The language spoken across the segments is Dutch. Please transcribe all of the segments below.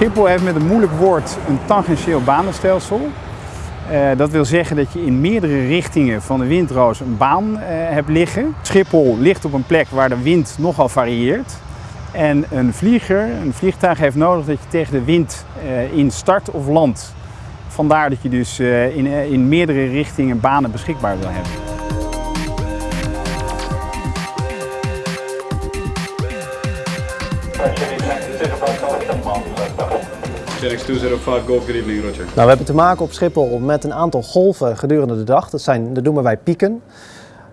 Schiphol heeft met een moeilijk woord een tangentieel banenstelsel. Uh, dat wil zeggen dat je in meerdere richtingen van de windroos een baan uh, hebt liggen. Schiphol ligt op een plek waar de wind nogal varieert. En een vlieger, een vliegtuig heeft nodig dat je tegen de wind uh, in start of land. Vandaar dat je dus in, in meerdere richtingen banen beschikbaar wil hebben. Genix 205 Golf, evening Roger. Nou, we hebben te maken op Schiphol met een aantal golven gedurende de dag. Dat, zijn, dat noemen wij pieken.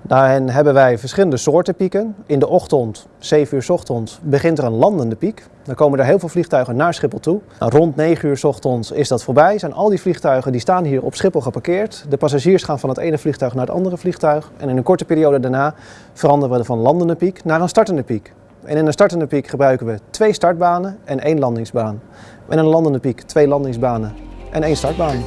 Daarin hebben wij verschillende soorten pieken. In de ochtend, 7 uur s ochtends, begint er een landende piek. Dan komen er heel veel vliegtuigen naar Schiphol toe. Nou, rond 9 uur ochtends is dat voorbij. Zijn al die vliegtuigen die staan hier op Schiphol geparkeerd. De passagiers gaan van het ene vliegtuig naar het andere vliegtuig. En in een korte periode daarna veranderen we van landende piek naar een startende piek. En in een startende piek gebruiken we twee startbanen en één landingsbaan. En in een landende piek twee landingsbanen en één startbaan.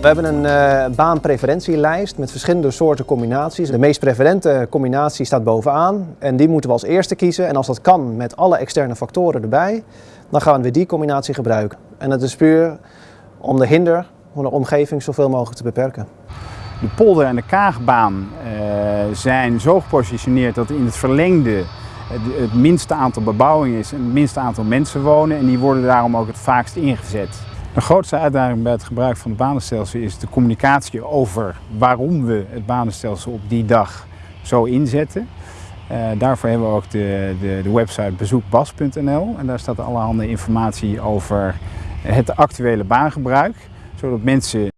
We hebben een uh, baanpreferentielijst met verschillende soorten combinaties. De meest preferente combinatie staat bovenaan en die moeten we als eerste kiezen. En als dat kan met alle externe factoren erbij, dan gaan we die combinatie gebruiken. En dat is puur om de hinder om de omgeving zoveel mogelijk te beperken. De polder en de kaagbaan uh, zijn zo gepositioneerd dat in het verlengde het, minste aantal bebouwing is en het minste aantal mensen wonen en die worden daarom ook het vaakst ingezet. De grootste uitdaging bij het gebruik van het banenstelsel is de communicatie over waarom we het banenstelsel op die dag zo inzetten. Uh, daarvoor hebben we ook de, de, de website bezoekbas.nl en daar staat allerhande informatie over het actuele baangebruik zodat mensen